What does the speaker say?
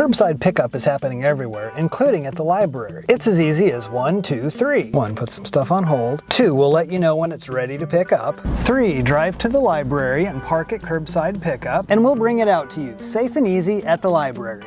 Curbside pickup is happening everywhere, including at the library. It's as easy as one, two, three. One, put some stuff on hold. Two, we'll let you know when it's ready to pick up. Three, drive to the library and park at curbside pickup, and we'll bring it out to you, safe and easy at the library.